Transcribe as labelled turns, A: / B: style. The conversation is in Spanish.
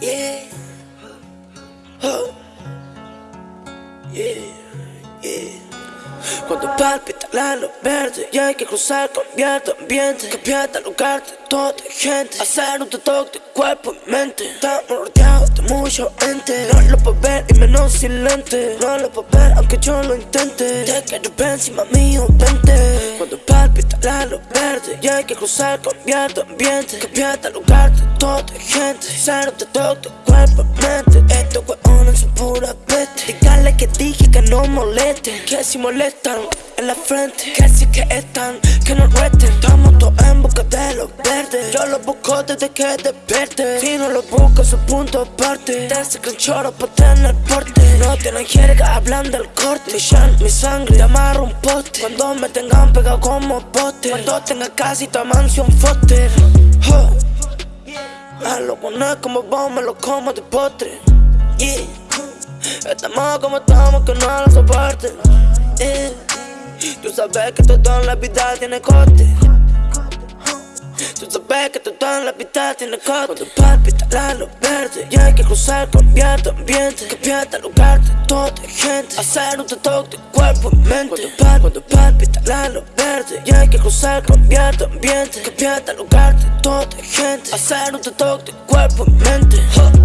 A: Yeah. Oh. Yeah, yeah. Cuando palpita la luz verde y hay que cruzar, cambiar de ambiente Cambiar lugar de toda gente Hacer un detox de cuerpo y mente Estamos rodeados de mucha gente No lo puedo ver y menos silente No lo puedo ver aunque yo lo intente. Te quiero ver encima mío, vente. Cuando palpita la luz verde. Y hay que cruzar, cambiar de ambiente. Cambiar de lugar de toda gente. Hacer un detox de cuerpo mente. Estos hueones son pura peste. Dígale que dije que no moleste Que si molestan en la frente. Que si que están, que no resten. Estamos busco desde que despierte. Si no los busco su punto aparte. Te sacan choro pa' tener porte. No tienen jerga, hablan del corte. Mi shan, mi sangre, te amarro un poste. Cuando me tengan pegado como poste. Cuando tenga casi tu mansión foster. A lo poner como vos me lo como de postre. Yeah. Estamos como estamos que no lo soporten. Yeah. Tú sabes que todo en la vida tiene coste Que todo en la vida tiene coste Cuando palpita luz verde Y hay que cruzar, cambiar de ambiente. Cambiar de lugar de toda gente. Hacer un detox de cuerpo y mente. Cuando, cuando palpita la luz verde Y hay que cruzar, cambiar de ambiente. Cambiar de lugar de toda gente. Hacer un detox de cuerpo y mente